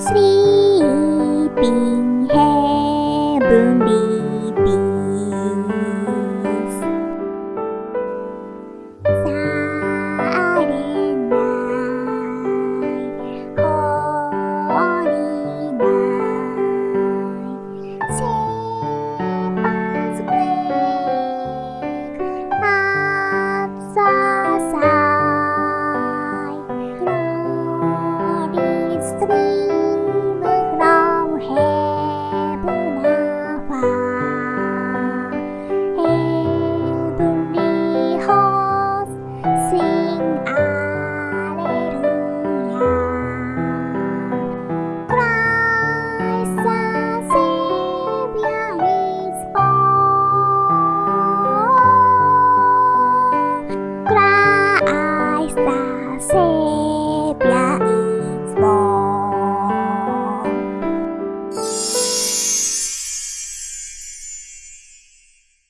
sleeping heavenly bees. Silent night, holy night, sabers break outside. Glory's three.